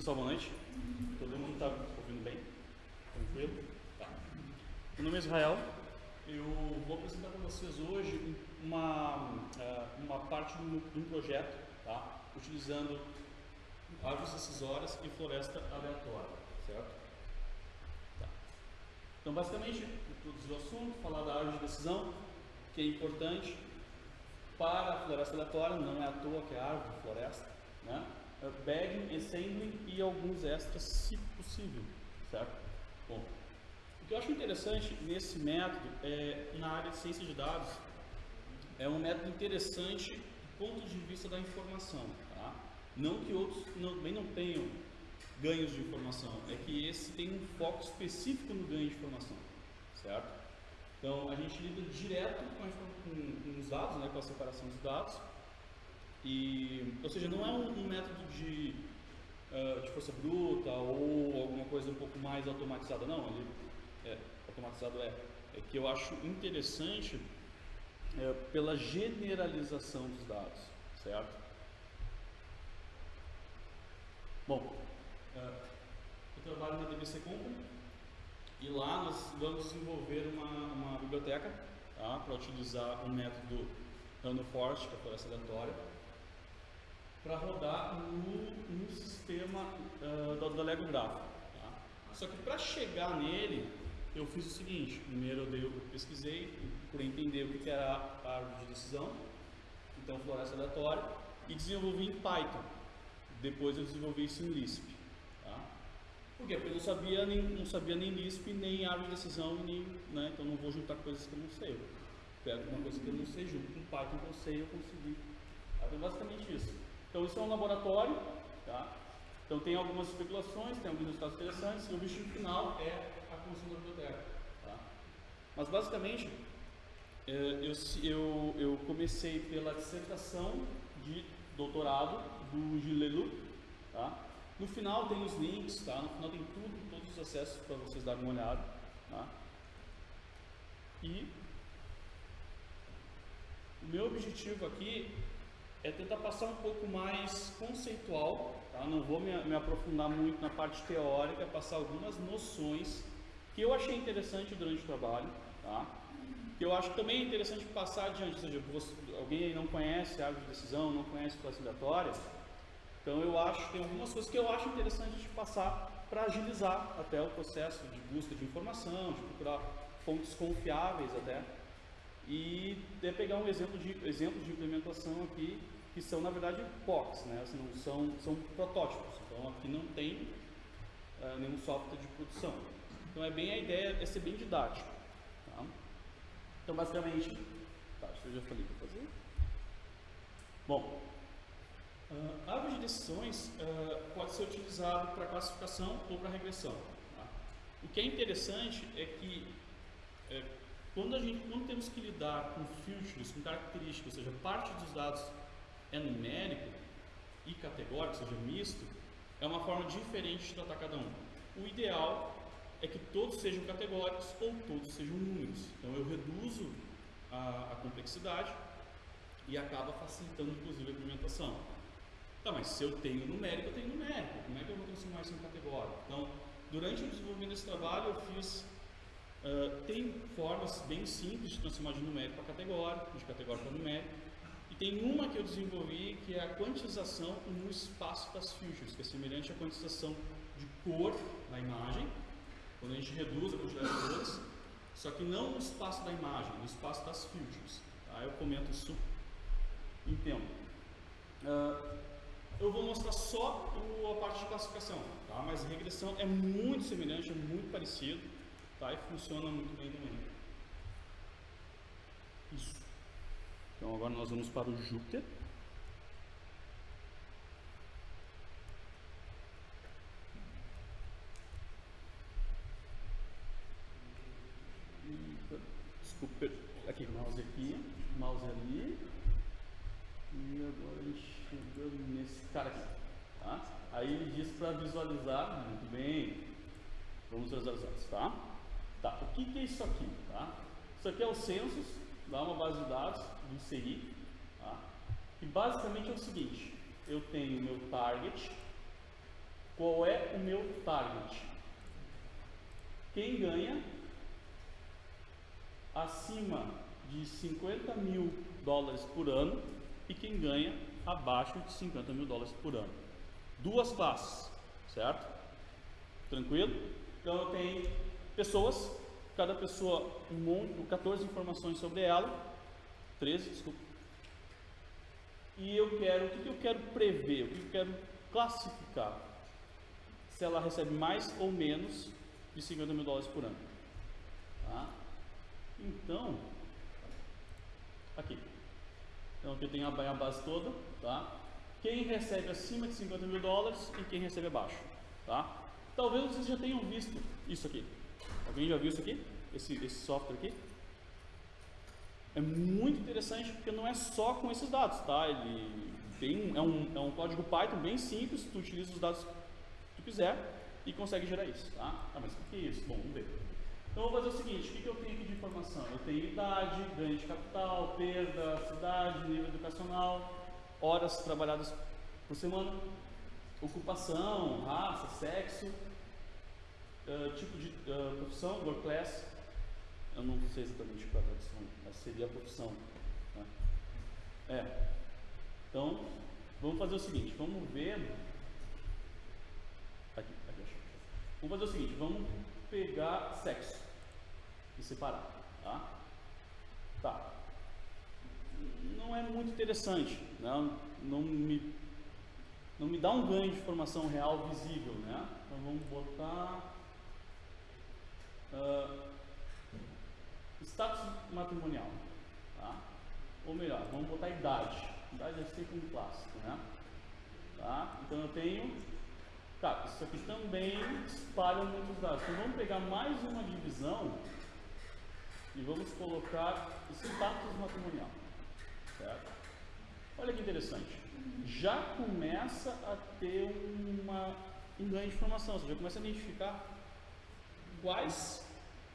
Pessoal, boa noite. Todo mundo está ouvindo bem? Tranquilo? Tá. Meu nome é Israel. Eu vou apresentar para vocês hoje uma, eh, uma parte de um projeto, tá? utilizando árvores decisórias e floresta aleatória, certo? Tá. Então, basicamente, introduzir o assunto, falar da árvore de decisão, que é importante para a floresta aleatória, não é à toa que é árvore, floresta, né? Bagging, assembling e alguns extras, se possível, certo? Bom, o que eu acho interessante nesse método é na área de ciência de dados é um método interessante do ponto de vista da informação, tá? Não que outros também não tenham ganhos de informação, é que esse tem um foco específico no ganho de informação, certo? Então a gente lida direto com, com, com os dados, né, com a separação dos dados, e, ou seja, não é um, um método de, uh, de força bruta ou alguma coisa um pouco mais automatizada, não. Ele, é, automatizado é, é que eu acho interessante é, pela generalização dos dados, certo? Bom, uh, eu trabalho na DBC Company e lá nós vamos desenvolver uma, uma biblioteca tá, para utilizar o um método Random Forest, que é a floresta aleatória, para rodar no, no sistema uh, da, da Lego Graph. Tá? Só que para chegar nele, eu fiz o seguinte, primeiro eu, pesquisei, procurei entender o que era a árvore de decisão, então floresta aleatória, e desenvolvi em Python. Depois eu desenvolvi isso em Lisp. Tá? Por quê? Porque eu não sabia nem, não sabia nem Lisp, nem árvore de decisão, nem, né? então não vou juntar coisas que eu não sei. Eu pego uma coisa que eu não sei junto com Python que eu sei, eu consegui. Então basicamente isso. Então isso é um laboratório, tá? Então tem algumas especulações, tem alguns resultados interessantes e o objetivo final é a construção da biblioteca. Tá? Mas basicamente é, eu, eu, eu comecei pela dissertação de doutorado do Gilelu, tá? No final tem os links, tá? No final tem tudo, todos os acessos para vocês darem uma olhada, tá? E o meu objetivo aqui é tentar passar um pouco mais conceitual, tá? não vou me, me, aprofundar muito na parte teórica, passar algumas noções que eu achei interessante durante o trabalho, tá? que eu acho que também é interessante passar adiante, ou seja, você, alguém não conhece árvore de decisão, não conhece classe aleatória, então eu acho que tem algumas coisas que eu acho interessante de passar para agilizar até o processo de busca de informação, de procurar fontes confiáveis até, e de pegar um exemplo de, exemplo de implementação aqui, que são na verdade POCs, né? Assim, são, são protótipos, então aqui não tem uh, nenhum software de produção. Então é bem a ideia, é ser bem didático. Tá? Então basicamente, tá, acho que eu já falei para fazer. Bom, uh, a árvore de decisões uh, pode ser utilizado para classificação ou para regressão. Tá? O que é interessante é que é, quando, a gente, quando temos que lidar com filtros, com características, ou seja, parte dos dados é numérico e categórico, ou seja, misto, é uma forma diferente de tratar cada um. O ideal é que todos sejam categóricos ou todos sejam números. Então eu reduzo a, a complexidade e acaba facilitando inclusive a implementação. Tá, mas se eu tenho numérico, eu tenho numérico. Como é que eu vou transformar isso em categórico? Então, durante o desenvolvimento desse trabalho, eu fiz Uh, tem formas bem simples de transformar de numérico para categórico, de categórico para numérico. E tem uma que eu desenvolvi que é a quantização no espaço das features, que é semelhante à quantização de cor na imagem, quando a gente reduz a quantidade de cores, só que não no espaço da imagem, no espaço das features. Tá? Eu comento isso em tempo. Uh, eu vou mostrar só a parte de classificação, tá? mas regressão é muito semelhante, é muito parecido tá? e funciona muito bem também. Isso. Então agora nós vamos para o Júpiter. Desculpa, aqui, mouse aqui, mouse ali. E agora a gente chegou nesse cara aqui. Tá? Aí ele diz para visualizar, muito bem, vamos visualizar, tá? Tá, o que, que é isso aqui? Tá? Isso aqui é o Census, dá uma base de dados do CI, tá? e basicamente é o seguinte, eu tenho meu target, qual é o meu target. Quem ganha acima de 50 mil dólares por ano e quem ganha abaixo de 50 mil dólares por ano. Duas classes, certo? Tranquilo? Então eu tenho pessoas, cada pessoa um monte, 14 informações sobre ela, 13, desculpa. E eu quero, o que eu quero prever, o que eu quero classificar? Se ela recebe mais ou menos de 50 mil dólares por ano. Tá? Então, aqui. Então aqui tenho a base toda, tá? Quem recebe acima de 50 mil dólares e quem recebe abaixo, tá? Talvez vocês já tenham visto isso aqui. Alguém já viu isso aqui? Esse, esse software aqui? É muito interessante porque não é só com esses dados, tá? Ele tem, é, um, é um código Python bem simples, tu utiliza os dados que tu quiser e consegue gerar isso, tá? Ah, mas o que é isso? Bom, vamos ver. Então vou fazer o seguinte, o que, que eu tenho aqui de informação? Eu tenho idade, ganho de capital, perda, cidade, nível educacional, horas trabalhadas por semana, ocupação, raça, sexo, uh, tipo de uh, profissão, work class, eu não sei exatamente qual é a tradução, mas seria a profissão. Né? É. Então, vamos fazer o seguinte, vamos ver. Aqui, aqui, Vamos fazer o seguinte, vamos pegar sexo e separar, tá? Tá. Não é muito interessante, né? não, me, não me dá um ganho de informação real visível, né? Então vamos botar uh, status matrimonial, tá? Ou melhor, vamos botar idade. Idade é sempre um clássico, né? Tá? Então eu tenho Tá, isso aqui também espalha muitos dados. Então vamos pegar mais uma divisão e vamos colocar status matrimonial. Certo? Olha que interessante. Já começa a ter uma, um ganho de informação, ou seja, começa a identificar quais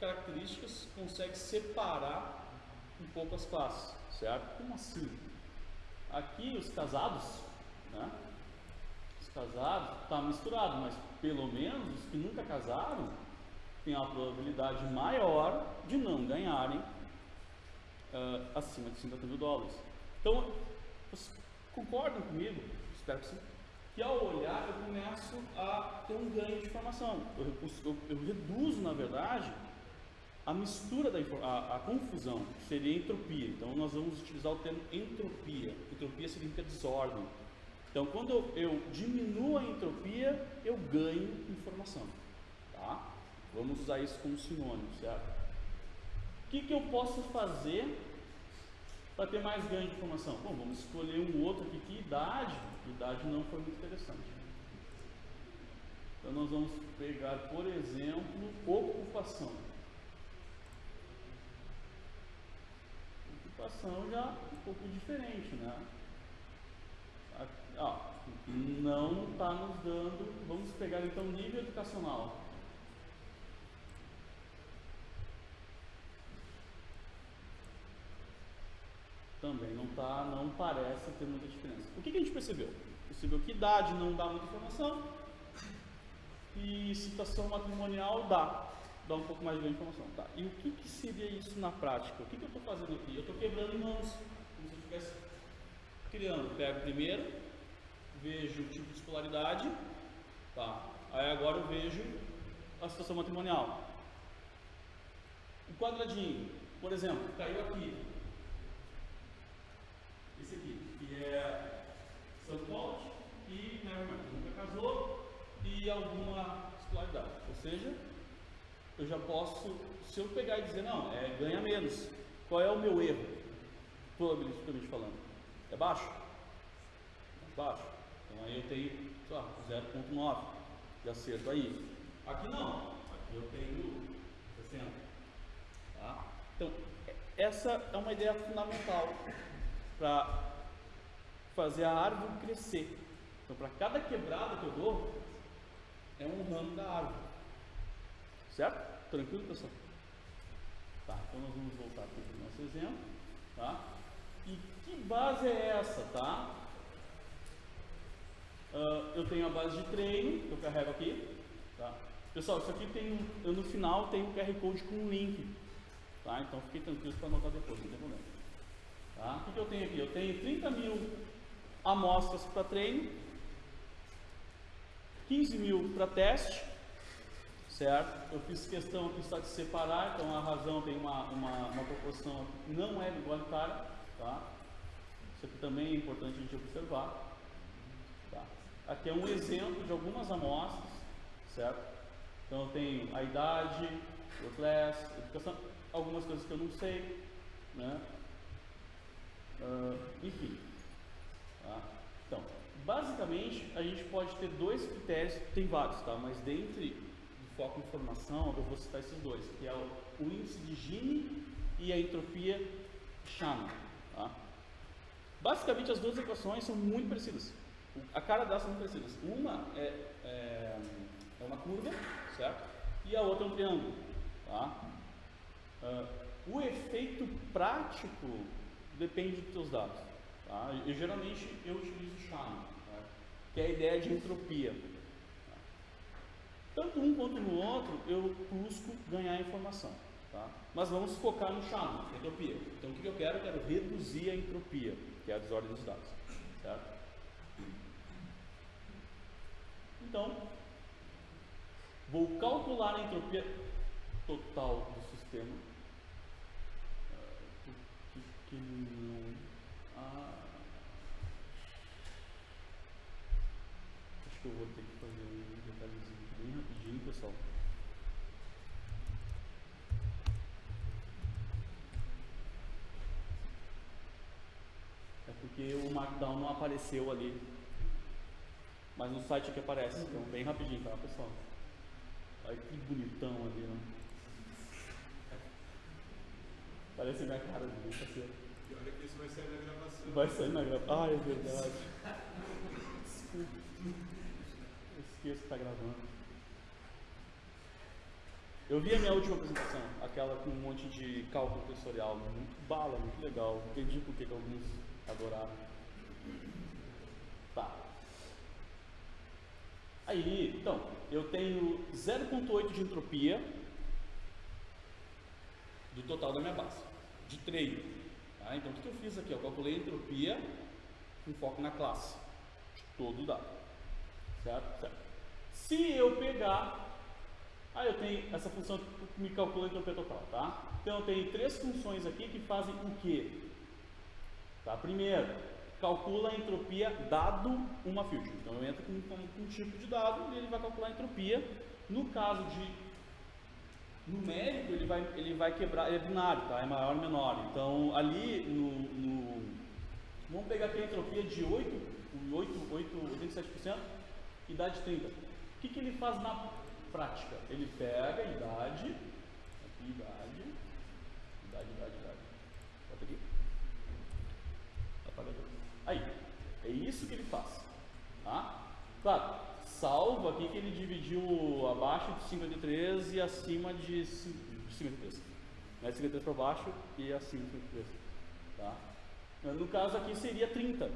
características consegue separar um pouco as classes, certo? Como assim? Aqui os casados, né? casados, está misturado, mas pelo menos os que nunca casaram têm uma probabilidade maior de não ganharem uh, acima de 50 mil dólares. Então, vocês concordam comigo? Espero que sim. Que ao olhar eu começo a ter um ganho de informação. Eu, eu, eu reduzo, na verdade, a mistura da a, a, confusão, que seria entropia. Então nós vamos utilizar o termo entropia. Entropia significa desordem. Então, quando eu diminuo a entropia, eu ganho informação. Tá? Vamos usar isso como sinônimo, certo? O que, que eu posso fazer para ter mais ganho de informação? Bom, vamos escolher um outro aqui que idade. Idade não foi muito interessante. Então, nós vamos pegar, por exemplo, ocupação. Ocupação já um pouco diferente, né? ó, não está nos dando. Vamos pegar então nível educacional. Também não tá, não parece ter muita diferença. O que, que a gente percebeu? Percebeu que idade não dá muita informação e situação matrimonial dá, dá um pouco mais de informação. Tá. E o que, que seria isso na prática? O que, que eu estou fazendo aqui? Eu estou quebrando mãos, como se eu estivesse criando. Pego primeiro, vejo o tipo de escolaridade, tá? Aí agora eu vejo a situação matrimonial. O quadradinho, por exemplo, caiu aqui. Esse aqui, que é São Paulo e né, nunca casou e alguma escolaridade. Ou seja, eu já posso, se eu pegar e dizer, não, é ganha menos. Qual é o meu erro? Probabilisticamente falando. É baixo? É baixo. Então aí eu tenho, sei lá, 0,9 de acerto aí. Aqui não, aqui eu tenho 60. Tá? Então, essa é uma ideia fundamental para fazer a árvore crescer. Então, para cada quebrada que eu dou, é um ramo da árvore. Certo? Tranquilo, pessoal? Tá, então nós vamos voltar aqui para o nosso exemplo. Tá? E que base é essa, tá? Uh, eu tenho a base de treino, que eu carrego aqui. Tá? Pessoal, isso aqui tem um, no final tem um QR Code com um link. Tá? Então fiquem tranquilos para anotar depois, não tem problema. Tá? O que, que eu tenho aqui? Eu tenho 30 mil amostras para treino, 15 mil para teste, certo? Eu fiz questão aqui só de separar, então a razão tem uma, uma, uma proporção que não é igualitária, tá? Isso aqui também é importante a gente observar. Tá? Aqui é um exemplo de algumas amostras, certo? Então eu tenho a idade, o class, educação, algumas coisas que eu não sei, né? Uh, enfim. Tá? Então, basicamente a gente pode ter dois critérios, tem vários, tá? Mas dentre do foco em formação eu vou citar esses dois, que é o, o índice de Gini e a entropia Shannon. Tá? Basicamente as duas equações são muito parecidas. A cara delas são muito parecidas. Uma é, é, é uma curva, certo? E a outra é um triângulo. Tá? Uh, o efeito prático depende dos seus dados. Tá? E, geralmente eu utilizo Shannon, tá? que é a ideia de entropia. Tá? Tanto um quanto no outro eu busco ganhar informação. Tá? Mas vamos focar no Shannon, entropia. Então o que eu quero? Eu quero reduzir a entropia, que é a desordem dos dados. Certo? Então, vou calcular a entropia total do sistema. Acho que eu vou ter que fazer um detalhezinho bem rapidinho, pessoal. É porque o Markdown não apareceu ali. Mas no site aqui aparece, então bem rapidinho, tá pessoal? Olha que bonitão ali, né? Parece minha cara de parceiro. E olha que isso vai sair na gravação. Vai sair na gravação. Ah, é verdade. Desculpa. Eu esqueço que está gravando. Eu vi a minha última apresentação, aquela com um monte de cálculo tensorial, muito bala, muito legal. Entendi por que alguns adoraram. Tá. Aí, então, eu tenho 0.8 de entropia do total da minha base, de treino. Tá? Então, o que eu fiz aqui? Eu calculei a entropia com foco na classe todo dado. Certo? certo? Se eu pegar, aí eu tenho essa função que me calcula a entropia total. Tá? Então, eu tenho três funções aqui que fazem o quê? Tá? Primeiro, calcula a entropia dado uma filter. Então, eu entro com, com um tipo de dado e ele vai calcular a entropia. No caso de numérico ele vai, ele vai quebrar, ele é binário, tá? é maior ou menor. Então ali no, no vamos pegar aqui a entropia de 8, 8, 8 87% e idade 30. O que, que ele faz na prática? Ele pega a idade, aqui idade, idade, idade, idade. Bota aqui. Apagador. Aí, é isso que ele faz. Tá? Claro, salvo aqui que ele dividiu abaixo de 53 e acima de 53. Né? 53 para baixo e acima de 53. Tá? No caso aqui seria 30.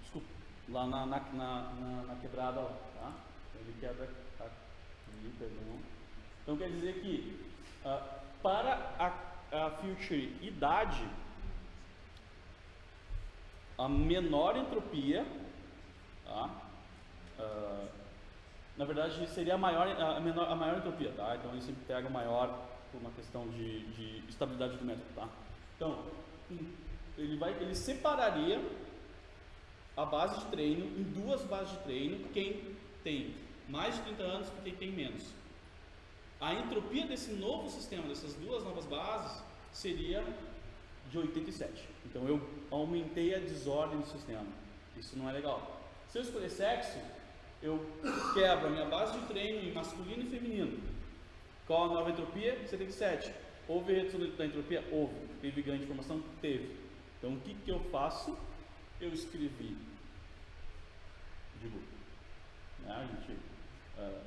Desculpa, lá na, na, na, na quebrada lá. Tá? Ele quebra aqui, perdão. Então quer dizer que uh, para a, a future idade, a menor entropia, tá? Uh, na verdade, seria a maior, a, menor, a maior entropia, tá? Então, ele sempre pega o maior por uma questão de, de estabilidade do método, tá? Então, ele, vai, ele separaria a base de treino em duas bases de treino, quem tem mais de 30 anos e quem tem menos. A entropia desse novo sistema, dessas duas novas bases, seria de 87. Então eu aumentei a desordem do sistema. Isso não é legal. Se eu escolher sexo, eu quebro a minha base de treino em masculino e feminino. Qual a nova entropia? 77. Houve redução da entropia? Houve. Teve ganho de informação? Teve. Então o que, que eu faço? Eu escrevi. Digo, né, a gente uh,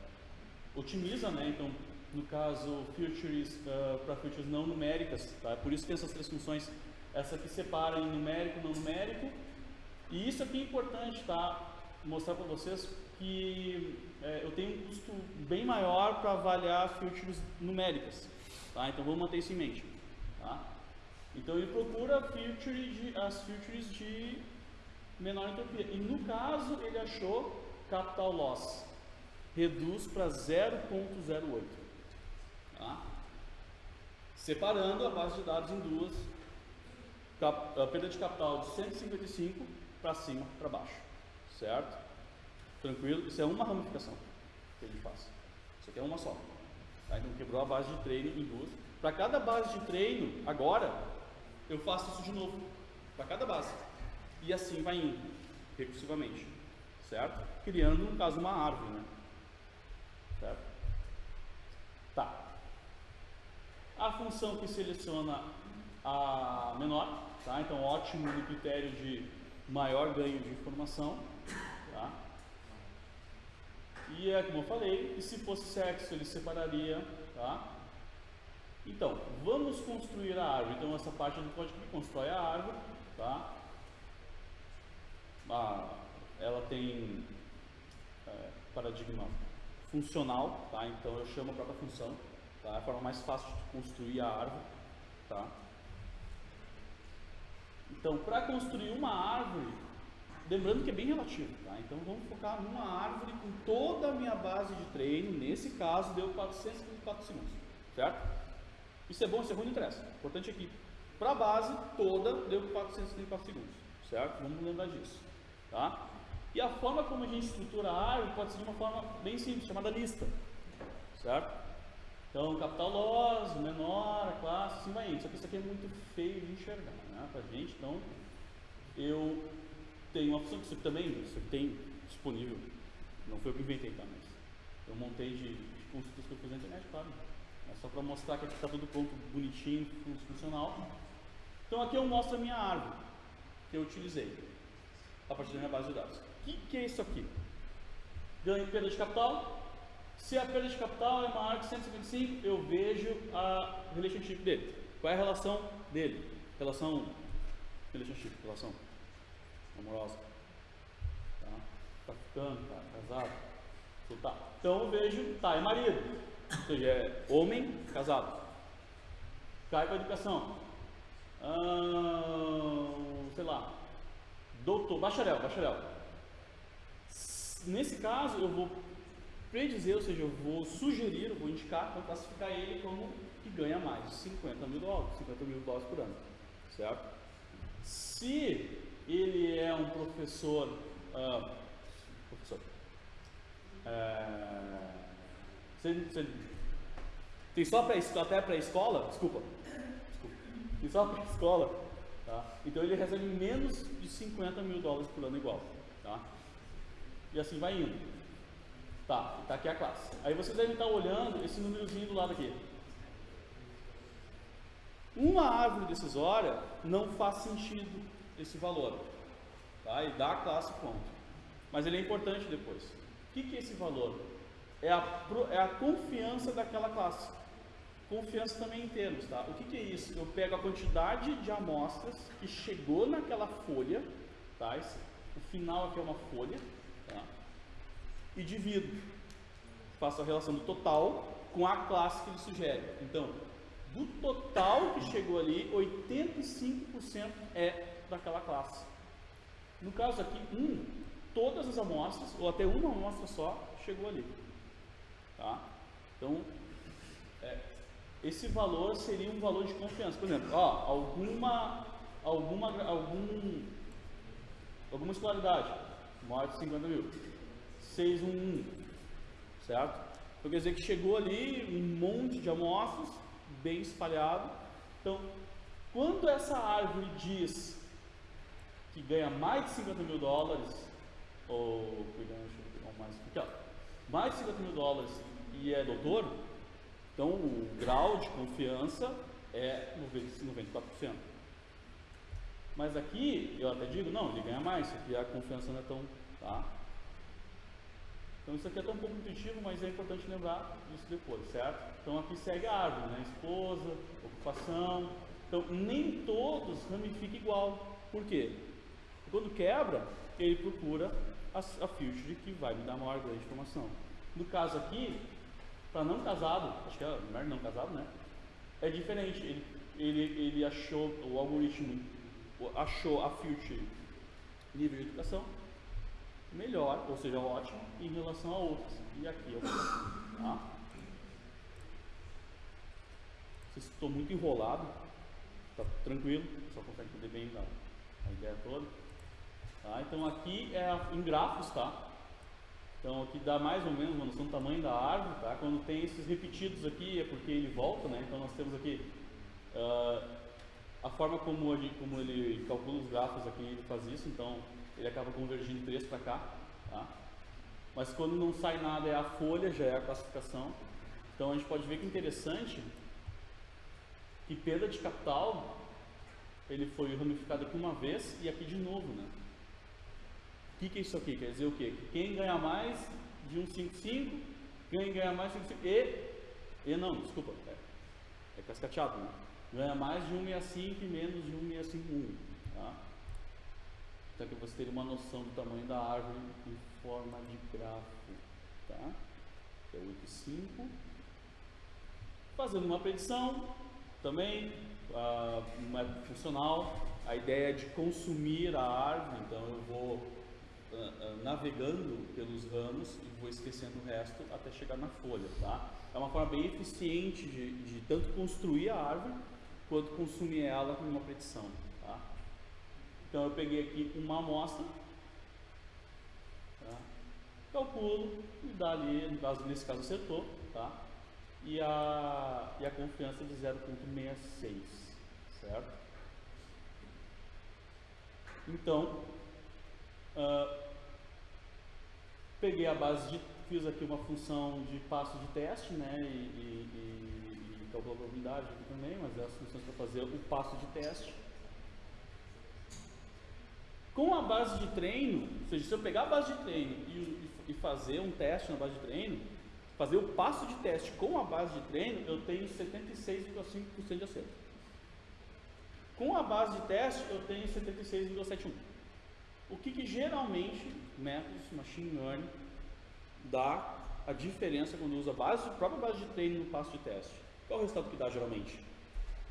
otimiza, né? Então, no caso, futures uh, para futures não numéricas, tá? Por isso tem essas três funções. Essa aqui separa em numérico, não numérico. E isso aqui é importante, tá? mostrar para vocês que é, eu tenho um custo bem maior para avaliar features numéricas. Tá? Então vamos manter isso em mente. Tá? Então ele procura feature de, as features de menor entropia. E no caso ele achou capital loss. Reduz para 0.08. Tá? Separando a base de dados em duas. Cap, a perda de capital de 155 para cima, para baixo. Certo? Tranquilo? Isso é uma ramificação que ele faz. Isso aqui é uma só. Tá? Então quebrou a base de treino em duas. Para cada base de treino, agora, eu faço isso de novo. Para cada base. E assim vai indo, recursivamente. Certo? Criando, no caso, uma árvore. Né? Certo? Tá. A função que seleciona a menor, tá? Então ótimo no critério de maior ganho de informação? E é como eu falei, e se fosse sexo ele separaria, tá? Então, vamos construir a árvore. Então essa parte do código que constrói a árvore, tá? Ela tem é, paradigma funcional, tá? Então eu chamo a própria função, tá? É a forma mais fácil de construir a árvore, tá? Então, para construir uma árvore, lembrando que é bem relativo, tá? Então vamos focar numa árvore com toda a minha base de treino, nesse caso deu 434 segundos, certo? Isso é bom, isso é ruim, não interessa. O importante é que para a base toda deu 434 segundos, certo? Vamos lembrar disso, tá? E a forma como a gente estrutura a árvore pode ser de uma forma bem simples, chamada lista, certo? Então, capital loss, menor, classe, assim vai indo. Só que isso aqui é muito feio de enxergar, né, pra gente. Então, eu tenho uma opção que você também, você tem disponível, não foi eu que inventei, tá, mas eu montei de, de consultas que eu fiz na internet, claro. É só para mostrar que aqui está tudo pronto, bonitinho, funcional. Então aqui eu mostro a minha árvore que eu utilizei a partir da minha base de dados. O que, que é isso aqui? Ganho e perda de capital, se a perda de capital é maior que 155, eu vejo a relationship dele. Qual é a relação dele? Relação, relationship, relação amorosa. Tá? Tá ficando, tá casado. Então, tá. então eu vejo, tá, é marido. Ou seja, é homem casado. Cai para educação. Ah, sei lá. Doutor, bacharel, bacharel. Nesse caso, eu vou predizer, ou seja, eu vou sugerir, eu vou indicar, vou classificar ele como que ganha mais de 50 mil dólares, 50 mil dólares por ano, certo? Se ele é um professor, uh, professor, uh, você, você, tem só pré, até pré-escola, desculpa, desculpa, tem só pré-escola, tá? Então ele recebe menos de 50 mil dólares por ano igual, tá? E assim vai indo. Tá, tá aqui a classe. Aí vocês devem estar olhando esse númerozinho do lado aqui. Uma árvore decisória não faz sentido esse valor. Tá? E dá a classe ponto. Mas ele é importante depois. O que, que é esse valor? É a, é a confiança daquela classe. Confiança também em termos, tá? O que, que é isso? Eu pego a quantidade de amostras que chegou naquela folha, tá? Esse, o final aqui é uma folha, tá? e divido. Faço a relação do total com a classe que ele sugere. Então, do total que chegou ali, 85% é daquela classe. No caso aqui, um, todas as amostras, ou até uma amostra só, chegou ali. Tá? Então, é, esse valor seria um valor de confiança. Por exemplo, ó, alguma, alguma, algum, alguma escolaridade, maior de 50 mil 611, certo? Então quer dizer que chegou ali um monte de amostras, bem espalhado. Então, quando essa árvore diz que ganha mais de 50 mil dólares, ou mais, ó, mais de 50 mil dólares e é doutor, então o grau de confiança é 94%. Mas aqui, eu até digo, não, ele ganha mais, aqui a confiança não é tão, tá? Então isso aqui é um pouco intuitivo, mas é importante lembrar disso depois, certo? Então aqui segue a árvore, né? Esposa, ocupação. Então nem todos ramificam igual. Por quê? Quando quebra, ele procura a, a filter que vai me dar maior grande informação. No caso aqui, para não casado, acho que é melhor não casado, né? É diferente. Ele, ele, ele achou, o algoritmo achou a filter nível de educação melhor, ou seja, ótimo, em relação a outras. E aqui eu vou, tá? Estou muito enrolado, tá tranquilo, só consegue entender bem a, a ideia toda. Tá? Então aqui é em grafos, tá? Então aqui dá mais ou menos uma noção do tamanho da árvore, tá? Quando tem esses repetidos aqui é porque ele volta, né? Então nós temos aqui uh, a forma como ele, como ele calcula os grafos aqui, ele faz isso, então ele acaba convergindo três para cá, tá? Mas quando não sai nada é a folha, já é a classificação. Então a gente pode ver que interessante que perda de capital ele foi ramificado aqui uma vez e aqui de novo, né? Que, que é isso aqui? Quer dizer o quê? Que quem ganha mais de 155, quem ganha mais de 155 e, e não, desculpa, é, é cascateado, né? Ganha mais de 165 e menos de 1651, tá? Então que você ter uma noção do tamanho da árvore em forma de gráfico, tá? É 85. Fazendo uma predição, também, uh, um método funcional, a ideia de consumir a árvore, então eu vou navegando pelos ramos e vou esquecendo o resto até chegar na folha, tá? É uma forma bem eficiente de, de tanto construir a árvore quanto consumir ela com uma predição, tá? Então eu peguei aqui uma amostra, tá? calculo e dá ali, no caso, nesse caso acertou, tá? E a, e a confiança de 0.66, certo? Então, uh, peguei a base de, fiz aqui uma função de passo de teste, né, e, e, e, e calculou a probabilidade aqui também, mas é as funções para fazer o passo de teste. Com a base de treino, ou seja, se eu pegar a base de treino e, e fazer um teste na base de treino, fazer o passo de teste com a base de treino, eu tenho 76,5% de acerto. Com a base de teste, eu tenho 76,71%. O que, que geralmente métodos machine learning dá a diferença quando usa a base, a própria base de treino no passo de teste? Qual é o resultado que dá geralmente?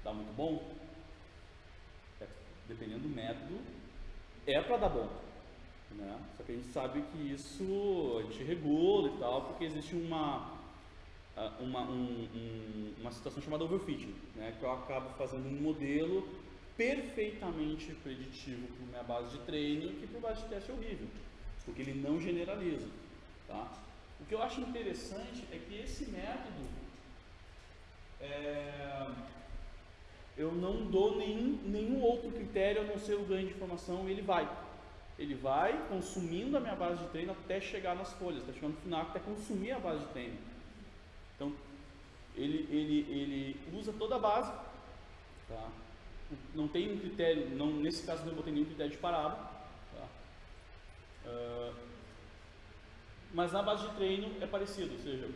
Dá muito bom? É, dependendo do método, é para dar bom. Né? Só que a gente sabe que isso a gente regula e tal, porque existe uma, uma, um, um, uma situação chamada overfitting, né? que eu acabo fazendo um modelo perfeitamente preditivo para minha base de treino, que para base de teste é horrível, porque ele não generaliza. Tá? O que eu acho interessante é que esse método é, eu não dou nenhum, nenhum outro critério a não ser o ganho de informação, ele vai. Ele vai consumindo a minha base de treino até chegar nas folhas, até chegar no final, até consumir a base de treino. Então, ele, ele, ele usa toda a base, tá? Não tem um critério, não, nesse caso não botei nenhum critério de parada, tá? uh, mas na base de treino é parecido, ou seja,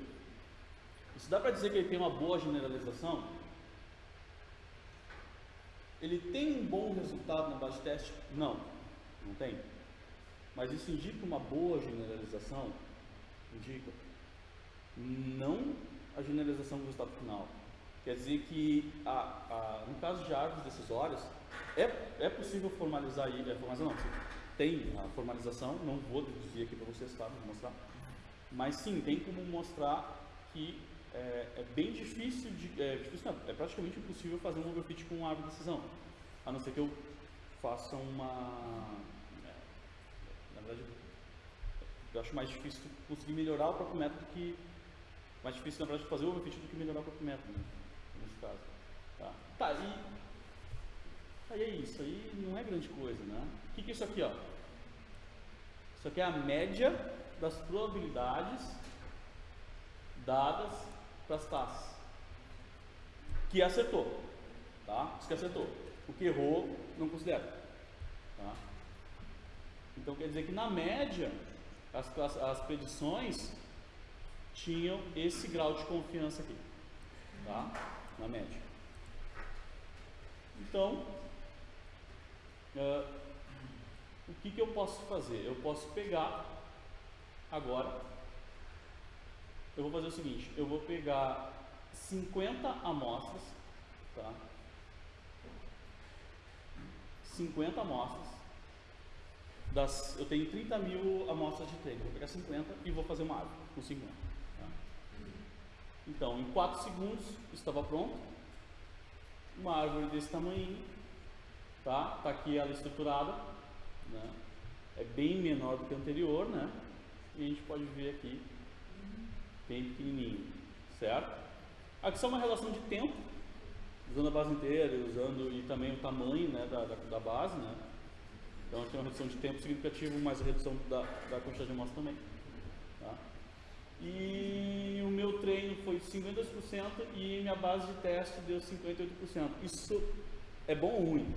isso dá para dizer que ele tem uma boa generalização? Ele tem um bom resultado na base de teste? Não, não tem. Mas isso indica uma boa generalização? Indica. Não a generalização do resultado final. Quer dizer que, a, a, no caso de árvores decisórias, é, é possível formalizar aí, é, formalizar não, tem a formalização, não vou deduzir aqui para vocês, tá, vou mostrar, mas sim, tem como mostrar que é, é bem difícil, de, é, difícil não, é praticamente impossível fazer um overfit com árvore de decisão, a não ser que eu faça uma, é, na verdade, eu acho mais difícil conseguir melhorar o próprio método que, mais difícil na verdade fazer o overfit do que melhorar o próprio método. Né? Caso. Tá, tá e aí é isso, aí não é grande coisa, né? O que, que é isso aqui, ó? Isso aqui é a média das probabilidades dadas para as taxas. Que acertou, tá? Isso que acertou. O que errou, não considera. Tá? Então quer dizer que na média, as, as, as predições tinham esse grau de confiança aqui. Tá? Na média. Então, uh, o que, que eu posso fazer? Eu posso pegar Agora, eu vou fazer o seguinte, eu vou pegar 50 amostras, tá? 50 amostras, das, eu tenho 30 mil amostras de treino, vou pegar 50 e vou fazer uma árvore com 50. Então, em 4 segundos estava pronto, uma árvore desse tamanho, tá? Tá aqui ela estruturada, né? É bem menor do que a anterior, né? E a gente pode ver aqui, bem pequenininho, certo? Aqui só uma relação de tempo, usando a base inteira, usando e também o tamanho, né, da, da, da base, né? Então tem uma redução de tempo significativa, mas redução da, da quantidade de amostra também. E o meu treino foi 52% e minha base de teste deu 58%. Isso é bom ou ruim?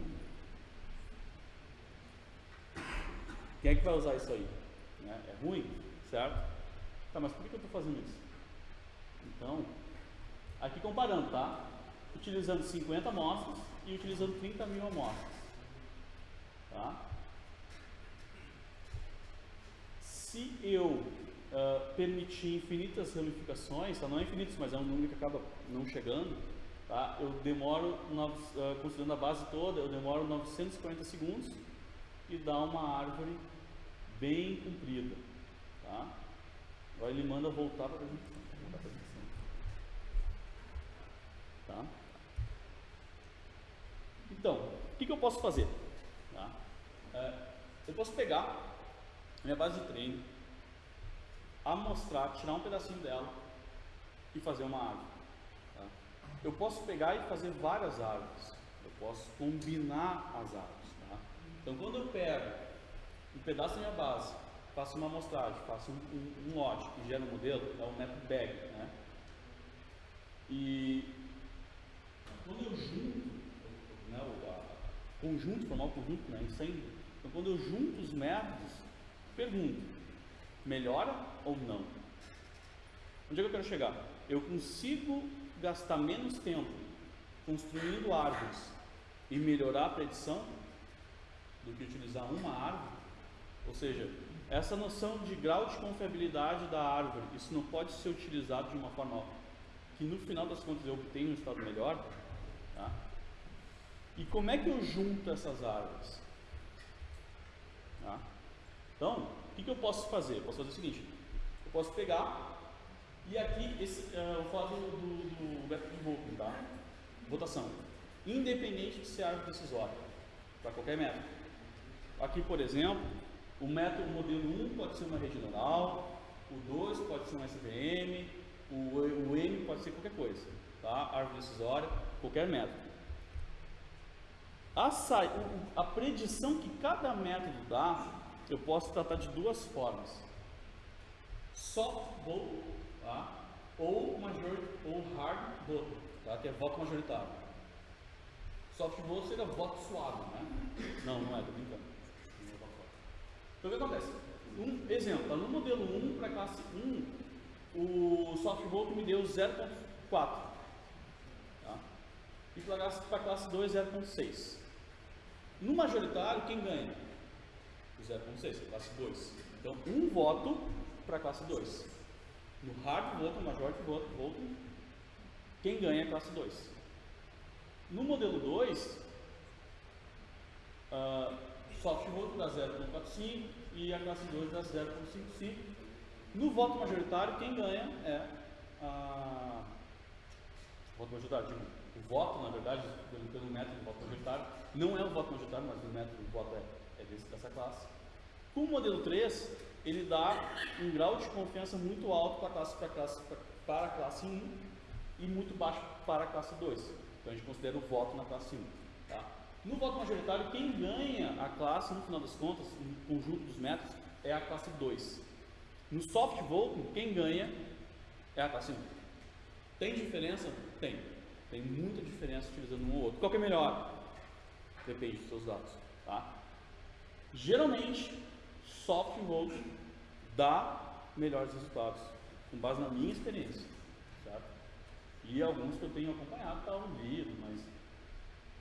Quem é que vai usar isso aí? Né? É ruim, certo? Tá, mas por que eu estou fazendo isso? Então, aqui comparando, tá? Utilizando 50 amostras e utilizando 30 mil amostras. Tá? Se eu uh, permitir infinitas ramificações, tá? não é infinitos, mas é um número que acaba não chegando, tá? eu demoro, uh, considerando a base toda, eu demoro 940 segundos e dá uma árvore bem comprida. Tá? Agora ele manda voltar para a apresentação. Tá? Então, o que, que eu posso fazer? Tá? É, eu posso pegar minha base de treino, amostrar, tirar um pedacinho dela e fazer uma árvore. Tá? Eu posso pegar e fazer várias árvores. Eu posso combinar as árvores. Tá? Então, quando eu pego um pedaço da minha base, faço uma amostragem, faço um, um, um lote que gera um modelo, é o método BAG. Né? E quando eu junto, né, o a, conjunto, formar o conjunto, né, incêndio, então quando eu junto os métodos, pergunto, melhora ou não? Onde é que eu quero chegar? Eu consigo gastar menos tempo construindo árvores e melhorar a predição do que utilizar uma árvore ou seja, essa noção de grau de confiabilidade da árvore, isso não pode ser utilizado de uma forma que no final das contas eu obtenha um estado melhor. Tá? E como é que eu junto essas árvores? Tá? Então, o que, que, eu posso fazer? Eu posso fazer o seguinte: eu posso pegar e aqui, esse, uh, eu vou falar do, do, do método de voto, tá? votação, independente de ser árvore decisória, para qualquer método. Aqui, por exemplo, o método modelo 1 pode ser uma neural, o 2 pode ser um SVM, o, o M pode ser qualquer coisa, tá? árvore decisória, qualquer método. A, a predição que cada método dá, eu posso tratar de duas formas. Soft vote, tá? ou, major, ou hard vote, tá? que é voto majoritário. Soft vote seria voto suave, né? Não, não é, tô brincando. Então o que acontece? Um exemplo, no modelo 1 para classe 1, o softvolt me deu 0.4. Tá? E para classe 2, 0.6. No majoritário, quem ganha? O 0.6, a classe 2. Então, um voto para a classe 2. No hard vote, no majority vote, vote, quem ganha é a classe 2. No modelo 2, uh, soft vote dá 0,45 e a classe 2 dá 0,55. No voto majoritário, quem ganha é a. Voto majoritário, digo, o voto, na verdade, pelo, pelo método do voto majoritário, não é o voto majoritário, mas o método do voto é, é desse, dessa classe. Com o modelo 3, ele dá um grau de confiança muito alto para a classe, para a classe, para a classe 1 e muito baixo para a classe 2. Então a gente considera o voto na classe 1. Tá? No voto majoritário, quem ganha a classe, no final das contas, no conjunto dos métodos, é a classe 2. No soft voting, quem ganha é a classe 1. Tem diferença? Tem. Tem muita diferença utilizando um ou outro. Qual que é melhor? Depende dos seus dados. Tá? Geralmente, soft voting dá melhores resultados, com base na minha experiência. Certo? E alguns que eu tenho acompanhado estavam lido, mas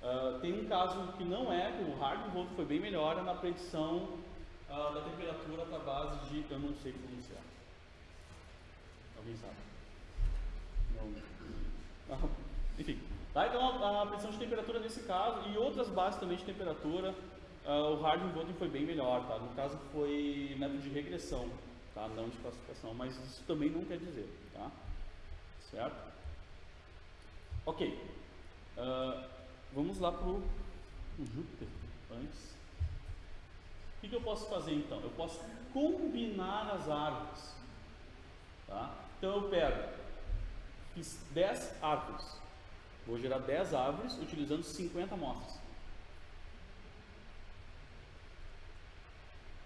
Uh, tem um caso que não é, o hard vote foi bem melhor na predição uh, da temperatura a base de, eu não sei pronunciar. Alguém sabe? Não. Ah, enfim. Tá? Então a, a predição de temperatura nesse caso e outras bases também de temperatura, uh, o Harding Voting foi bem melhor. Tá? No caso foi método de regressão, tá? não de classificação, mas isso também não quer dizer. Tá? Certo? Ok. Uh, vamos lá para o Júpiter antes. O que, que, eu posso fazer então? Eu posso combinar as árvores. Tá? Então eu pego, fiz 10 árvores. Vou gerar 10 árvores utilizando 50 amostras.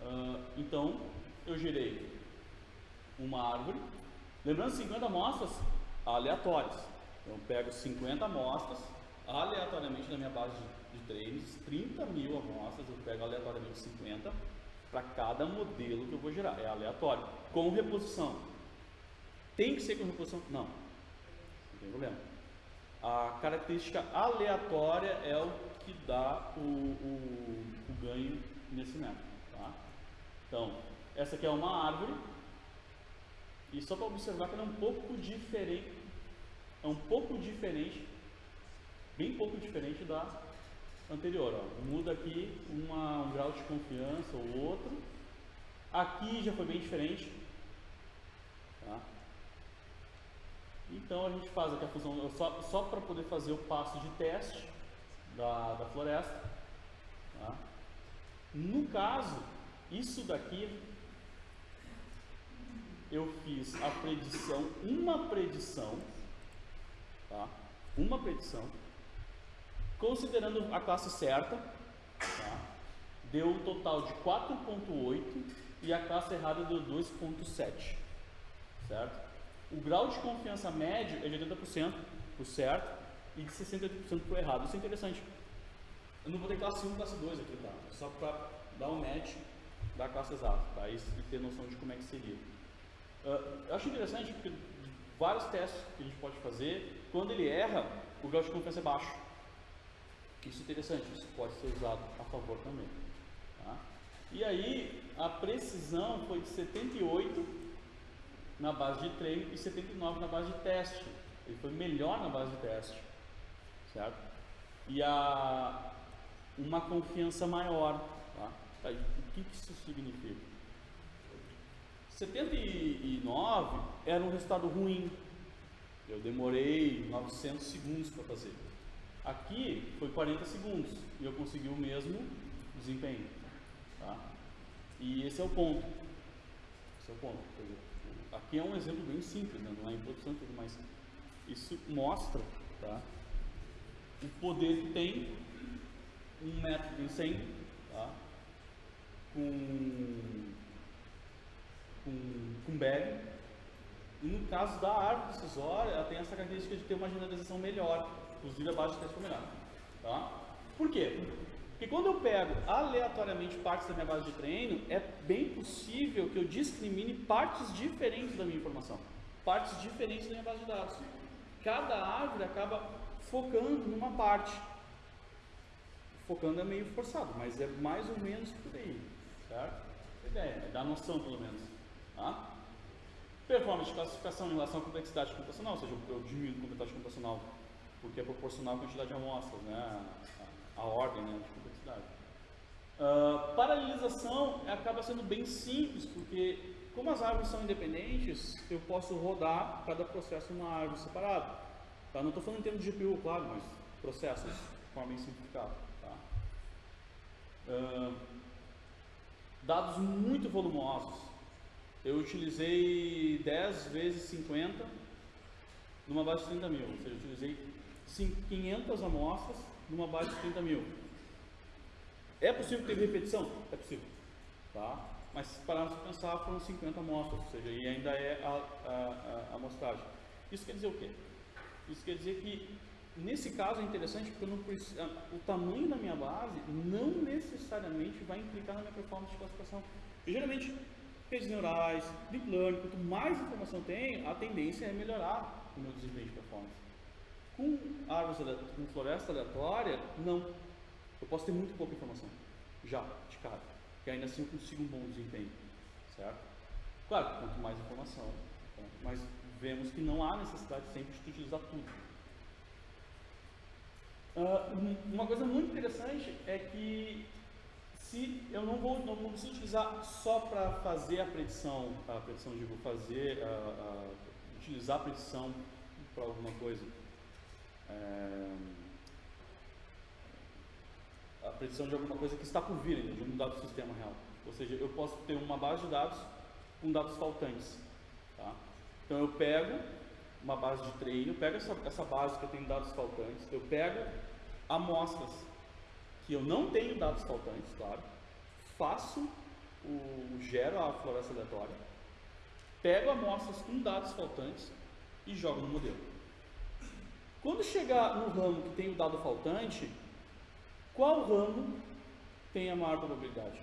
Uh, então, eu gerei uma árvore. Lembrando, 50 amostras aleatórias. Então, eu pego 50 amostras aleatoriamente na minha base de, de treinos, 30 mil amostras, eu pego aleatoriamente 50 para cada modelo que eu vou gerar. É aleatório. Com reposição. Tem que ser com reposição? Não. Não tem problema. A característica aleatória é o que dá o, o, o ganho nesse método. Então, essa aqui é uma árvore. E só para observar que ela é um pouco diferente. É um pouco diferente, bem pouco diferente da anterior. Ó. Muda aqui uma, um grau de confiança ou outro. Aqui já foi bem diferente. Tá? Então a gente faz aqui a função só, só para poder fazer o passo de teste da, da floresta. Tá? No caso, isso daqui eu fiz a predição, uma predição, tá? uma predição, considerando a classe certa, tá? deu um total de 4.8 e a classe errada deu 2.7, certo? O grau de confiança médio é de 80% para o certo e de 68% para o errado. Isso é interessante. Eu não vou ter classe 1 classe 2 aqui, tá? Só para dar um match da classe exata, tá? E, ter noção de como é que seria. Uh, eu acho interessante porque vários testes que a gente pode fazer, quando ele erra, o grau de confiança é baixo. Isso é interessante, isso pode ser usado a favor também. Tá? E aí, a precisão foi de 78 na base de treino e 79 na base de teste. Ele foi melhor na base de teste, certo? E a uma confiança maior, tá? o que, que isso significa? 79 era um resultado ruim. Eu demorei 900 segundos para fazer. Aqui foi 40 segundos e eu consegui o mesmo desempenho. Tá? E esse é o ponto. Esse é o ponto. Aqui é um exemplo bem simples, né? não é em produção tudo, mas isso mostra tá? o poder que tem um método de incêndio tá? Com, com, com bag. E no caso da árvore decisória, ela tem essa característica de ter uma generalização melhor, inclusive a base de teste melhor. Tá? Por quê? Porque quando eu pego aleatoriamente partes da minha base de treino, é bem possível que eu discrimine partes diferentes da minha informação, partes diferentes da minha base de dados. Cada árvore acaba focando numa parte. Focando é meio forçado, mas é mais ou menos por aí, certo? Ideia, é dar noção pelo menos. Tá? Performance de classificação em relação à complexidade computacional, ou seja, eu diminuo a complexidade computacional porque é proporcional à quantidade de amostras, né? a, a ordem né? de complexidade. Uh, paralelização acaba sendo bem simples, porque como as árvores são independentes, eu posso rodar cada processo numa árvore separada. Tá? Não estou falando em termos de GPU, claro, mas processos de forma bem simplificada. Tá? Uh, dados muito volumosos. Eu utilizei 10 vezes 50 numa base de 30 mil, ou seja, eu utilizei 500 amostras numa base de 30 mil. É possível ter repetição? É possível. Tá? Mas se pararmos para pensar, foram 50 amostras, ou seja, e ainda é a, a, a, amostragem. Isso quer dizer o quê? Isso quer dizer que, nesse caso, é interessante porque não, o tamanho da minha base não necessariamente vai implicar na minha performance de classificação. E, geralmente, redes neurais, deep learning, quanto mais informação tem, a tendência é melhorar o meu desempenho de performance. Com árvores, com floresta aleatória, não. Eu posso ter muito pouca informação, já, de cara. que ainda assim eu consigo um bom desempenho, certo? Claro, quanto mais informação, mas vemos que não há necessidade sempre de utilizar tudo. Uh, uma coisa muito interessante é que se eu não vou, não preciso utilizar só para fazer a predição, a predição digo fazer, a, a, utilizar a predição para alguma coisa. É, a predição de alguma coisa que está por vir, de um dado sistema real. Ou seja, eu posso ter uma base de dados com dados faltantes. Tá? Então eu pego uma base de treino, pego essa, essa base que eu tenho dados faltantes, eu pego amostras que eu não tenho dados faltantes, claro, faço o gero a floresta aleatória, pego amostras com dados faltantes e jogo no modelo. Quando chegar no ramo que tem o dado faltante, qual ramo tem a maior probabilidade?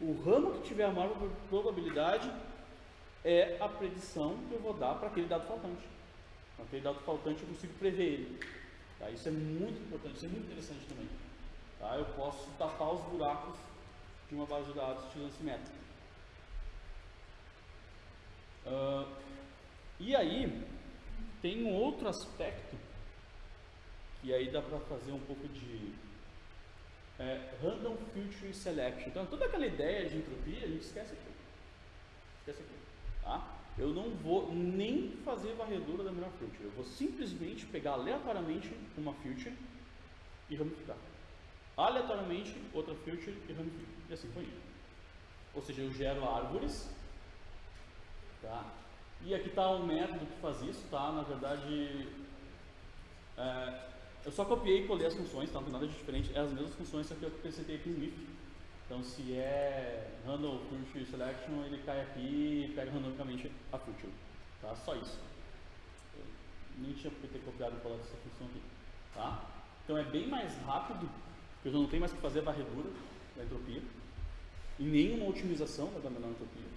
O ramo que tiver a maior probabilidade é a predição que eu vou dar para aquele dado faltante. Aquele dado faltante eu consigo prever ele. Tá? Isso é muito importante, isso é muito interessante também. Tá? Eu posso tapar os buracos de uma base de dados esse método. Uh, e aí, tem um outro aspecto que aí dá para fazer um pouco de é, random filtering selection. Então, toda aquela ideia de entropia, a gente esquece aqui. Esquece aqui. Tá? Eu não vou nem fazer varredura da melhor filter. Eu vou simplesmente pegar aleatoriamente uma filter e ramificar. Aleatoriamente outra filter e ramificar. E assim foi. Ou seja, eu gero árvores. Tá? E aqui está um método que faz isso, tá? Na verdade, é, eu só copiei e colei as funções, tá? não tem nada de diferente. É as mesmas funções, só que eu acrescentei aqui no if. Então, se é handle filter selection, ele cai aqui e pega randomicamente a filter. Tá? Só isso. Eu nem tinha por que ter copiado e colado essa função aqui. Tá? Então, é bem mais rápido, porque eu não tenho mais que fazer a varredura da entropia e nenhuma otimização da entropia.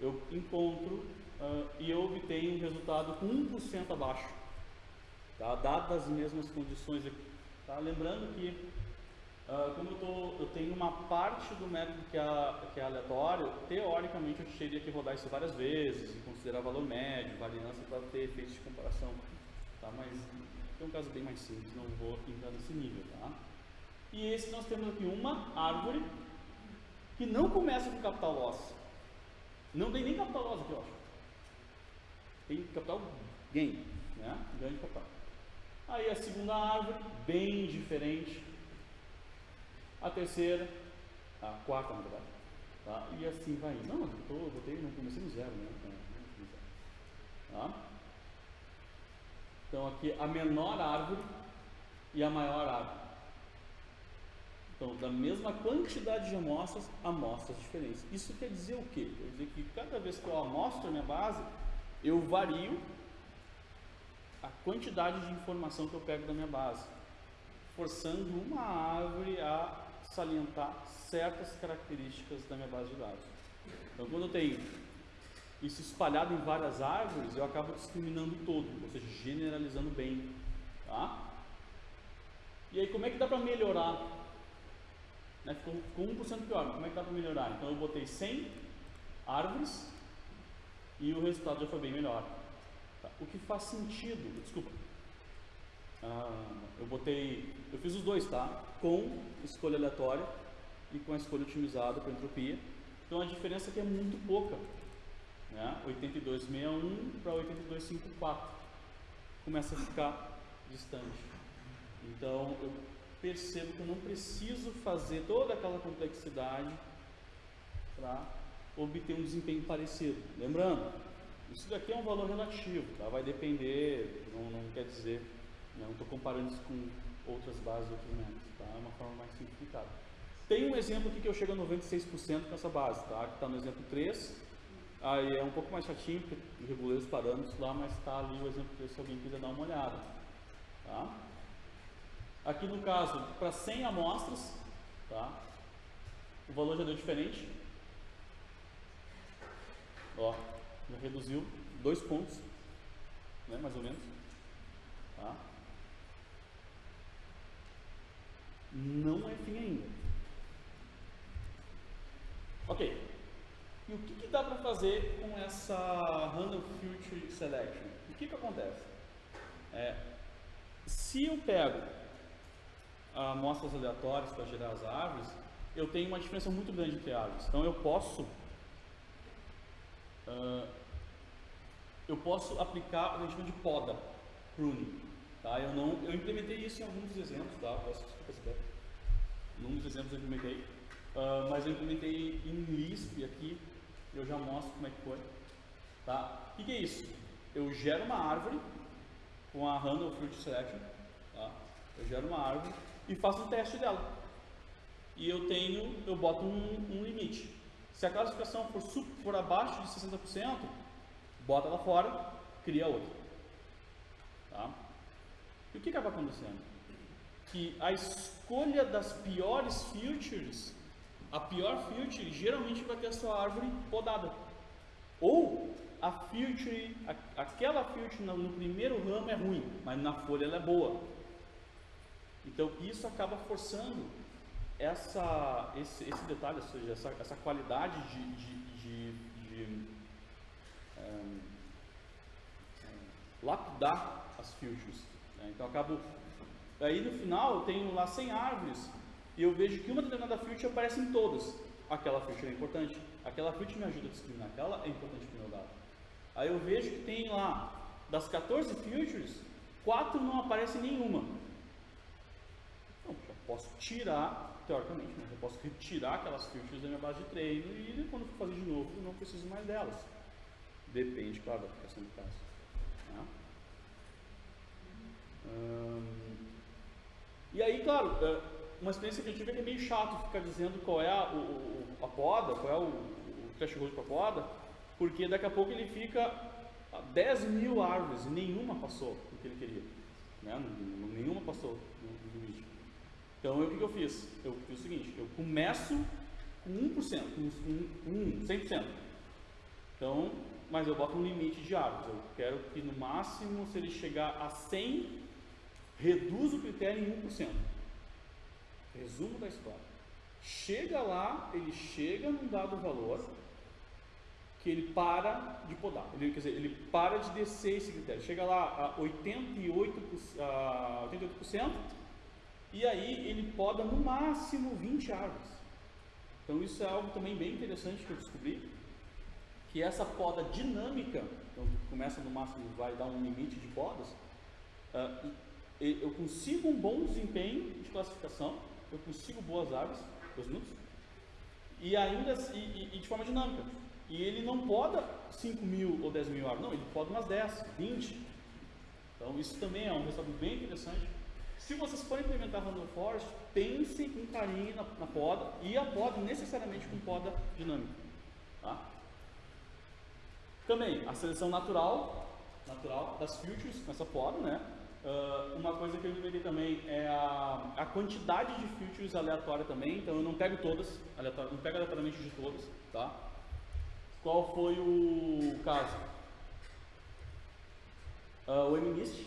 Eu encontro uh, e eu obtenho um resultado com 1% abaixo, tá? dadas as mesmas condições aqui. Tá? Lembrando que Uh, como eu, tô, eu, tenho uma parte do método que é, que é, aleatório, teoricamente eu teria que rodar isso várias vezes e considerar valor médio, variância para ter efeitos de comparação. Tá? Mas é um caso bem mais simples, não vou entrar nesse nível. Tá? E esse nós temos aqui uma árvore que não começa com capital loss. Não tem nem capital loss aqui, eu acho. Tem capital gain, né? ganho de capital. Aí a segunda árvore, bem diferente, a terceira, a quarta na verdade, tá? e assim vai indo. Não, eu tô, botei, não comecei no zero, né? Tá? Então aqui a menor árvore e a maior árvore. Então, da mesma quantidade de amostras, amostras diferentes. Isso quer dizer o quê? Quer dizer que cada vez que eu amostro a minha base, eu vario a quantidade de informação que eu pego da minha base, forçando uma árvore a salientar certas características da minha base de dados. Então, quando eu tenho isso espalhado em várias árvores, eu acabo discriminando todo, ou seja, generalizando bem. Tá? E aí, como é que dá para melhorar? Né? Ficou, ficou 1% pior, como é que dá para melhorar? Então, eu botei 100 árvores e o resultado já foi bem melhor. Tá? O que faz sentido, desculpa, ah, eu botei, eu fiz os dois, tá? Com escolha aleatória e com a escolha otimizada para entropia. Então a diferença aqui é muito pouca, né? 8261 para 8254 começa a ficar distante. Então eu percebo que eu não preciso fazer toda aquela complexidade para obter um desempenho parecido. Lembrando, isso daqui é um valor relativo, tá? vai depender, não, não quer dizer não estou comparando isso com outras bases, outros métodos, tá? É uma forma mais simplificada. Tem um exemplo aqui que eu chego a 96% com essa base, tá? Que está no exemplo 3. Aí é um pouco mais chatinho, porque regulei os parâmetros lá, mas está ali o exemplo 3 se alguém quiser dar uma olhada. Tá? Aqui no caso, para 100 amostras, tá? o valor já deu diferente. Ó, já reduziu dois pontos, né, mais ou menos. Tá? Não é fim ainda. Ok. E o que, que dá para fazer com essa Random Filter Selection? O que, que acontece? É, se eu pego amostras aleatórias para gerar as árvores, eu tenho uma diferença muito grande entre árvores. Então eu posso uh, eu posso aplicar o que a gente chama de poda, pruning. Tá? Eu, não, eu implementei isso em alguns exemplos, tá? Posso explicar Em um dos exemplos eu implementei, uh, mas eu implementei em Lisp aqui, eu já mostro como é que foi. Tá? O que, que é isso? Eu gero uma árvore com a Handle Fruit Selection, tá? eu gero uma árvore e faço um teste dela. E eu tenho, eu boto um, um limite. Se a classificação for, for abaixo de 60%, bota ela fora, cria outra. E o que acaba acontecendo? Que a escolha das piores features, a pior feature geralmente vai ter a sua árvore podada. Ou a feature, aquela feature no, primeiro ramo é ruim, mas na folha ela é boa. Então isso acaba forçando essa, esse, esse detalhe, ou seja, essa, essa qualidade de, de, de, de um, um, lapidar as features. Né? Então acabo. Aí no final eu tenho lá 100 árvores e eu vejo que uma determinada feature aparece em todas. Aquela feature é importante, aquela feature me ajuda a discriminar, aquela é importante para o meu dado. Aí eu vejo que tem lá, das 14 features, 4 não aparecem nenhuma. Então, já posso tirar, teoricamente, né? eu posso retirar aquelas features da minha base de treino e quando for fazer de novo, eu não preciso mais delas. Depende, claro, da aplicação do caso. Tá? E aí, claro, é, uma experiência que eu tive é que é meio chato ficar dizendo qual é a, o, a poda, qual é o, o threshold para poda, porque daqui a pouco ele fica a 10 mil árvores e nenhuma passou o que ele queria. Né? Nenhuma passou no limite. Então, o que eu fiz? Eu fiz o seguinte, eu começo com 1%, com 1, 100%. Então, mas eu boto um limite de árvores. Eu quero que no máximo, se ele chegar a 100, reduz o critério em 1%. Resumo da história. Chega lá, ele chega num dado valor, que ele para de podar. Ele, quer dizer, ele para de descer esse critério. Chega lá a 88%, a 88% e aí ele poda no máximo 20 árvores. Então isso é algo também bem interessante que eu descobri, que essa poda dinâmica, então começa no máximo, vai dar um limite de podas, uh, eu consigo um bom desempenho de classificação, eu consigo boas árvores, dois minutos, e ainda e, e de forma dinâmica. E ele não poda 5 mil ou 10 mil árvores, não, ele poda umas 10, 20. Então isso também é um resultado bem interessante. Se vocês forem implementar Random Forest, pensem com carinho na, na, poda e a poda necessariamente com poda dinâmica. Tá? Também a seleção natural, natural das filters com essa poda, né? Uh, uma coisa que eu implementei também é a, a quantidade de filters aleatória também, então eu não pego todas, aleatório, não pego aleatoriamente de todas, tá? Qual foi o caso? Uh, o MNIST,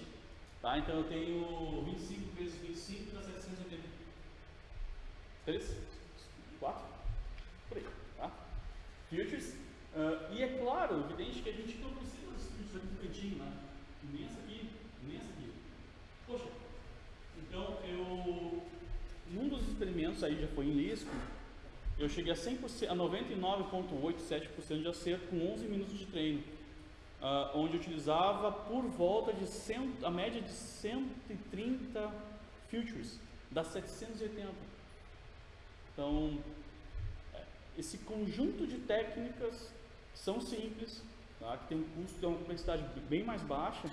tá? Então eu tenho 25 vezes 25 dá 780. 3? 4? Por aí, tá? Filters. Uh, e é claro, evidente que a gente não precisa dos filters aqui no cantinho, né? Nem essa aqui, nem essa aqui. Poxa, então eu, num dos experimentos aí já foi em Lisp, eu cheguei a 100%, a 99,87% de acerto com 11 minutos de treino, uh, onde utilizava por volta de 100, a média de 130 futures, das 780. Então, é, esse conjunto de técnicas são simples, tá? que tem um custo, tem uma complexidade bem mais baixa,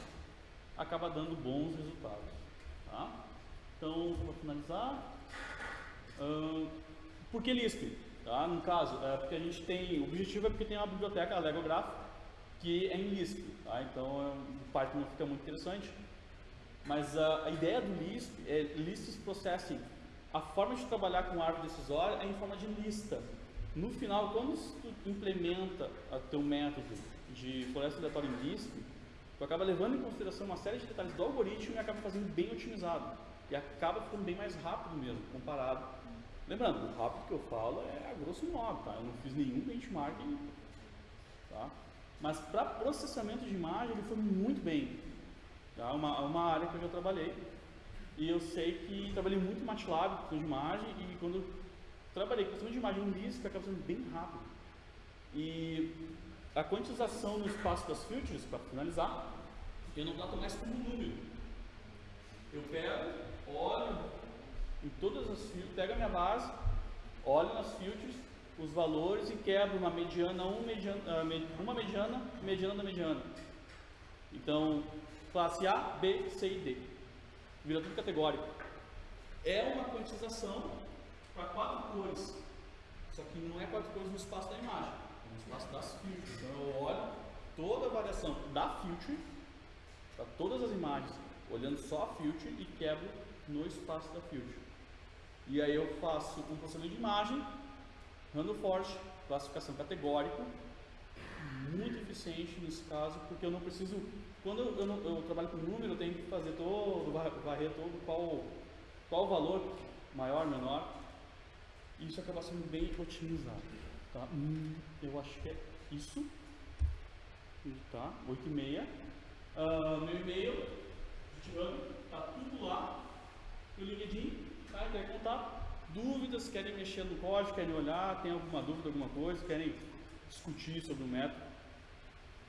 acaba dando bons resultados. Tá? Então, para finalizar, uh, por que Lisp? Tá? No caso, é porque a gente tem, o objetivo é porque tem uma biblioteca, a Legograph, que é em Lisp, tá? então o Python não fica muito interessante. Mas a, a ideia do Lisp é Lists Processing. A forma de trabalhar com árvore decisória é em forma de lista. No final, quando tu implementa o teu método de floresta aleatória em Lisp, tu acaba levando em consideração uma série de detalhes do algoritmo e acaba fazendo bem otimizado. E acaba ficando bem mais rápido mesmo, comparado Lembrando, o rápido que eu falo é a grosso modo, tá? Eu não fiz nenhum benchmarking, tá? Mas para processamento de imagem ele foi muito bem. Tá? Uma, uma área que eu já trabalhei. E eu sei que trabalhei muito MATLAB, com de imagem, e quando trabalhei com processamento de imagem em Lisp, acaba sendo bem rápido. E a quantização no espaço das filters, para finalizar, eu não trato mais como número. Eu pego, olho em todas as filters, pego a minha base, olho nas filters, os valores e quebro uma mediana, um mediana ah, uma mediana, mediana da mediana. Então, classe A, B, C e D. Vira tudo categórico. É uma quantização para quatro cores. Só que não é quatro cores no espaço da imagem, espaço das filters. Então eu olho toda a variação da filter para todas as imagens, olhando só a filter e quebro no espaço da filter. E aí eu faço um processamento de imagem, random forest, classificação categórica, muito eficiente nesse caso, porque eu não preciso, quando eu, não, eu trabalho com número, eu tenho que fazer todo, varrer todo qual, qual valor, maior, menor, isso acaba sendo bem otimizado. Tá? Eu acho que é isso. Tá? 8 e meia. Uh, meu e-mail, tá tudo lá. O LinkedIn, tá? Quer contar? Dúvidas, querem mexer no código, querem olhar, tem alguma dúvida, alguma coisa, querem discutir sobre o método,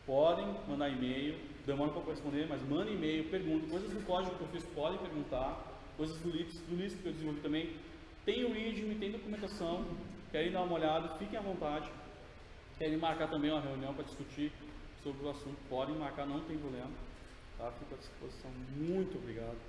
podem mandar e-mail, demora para responder, mas manda e-mail, pergunta, coisas do código que eu fiz podem perguntar, coisas do Lisp, do Lisp que eu desenvolvi também, tem o README, tem documentação, querem dar uma olhada, fiquem à vontade, Querem marcar também uma reunião para discutir sobre o assunto, podem marcar, não tem problema. Tá? Fico à disposição. Muito obrigado.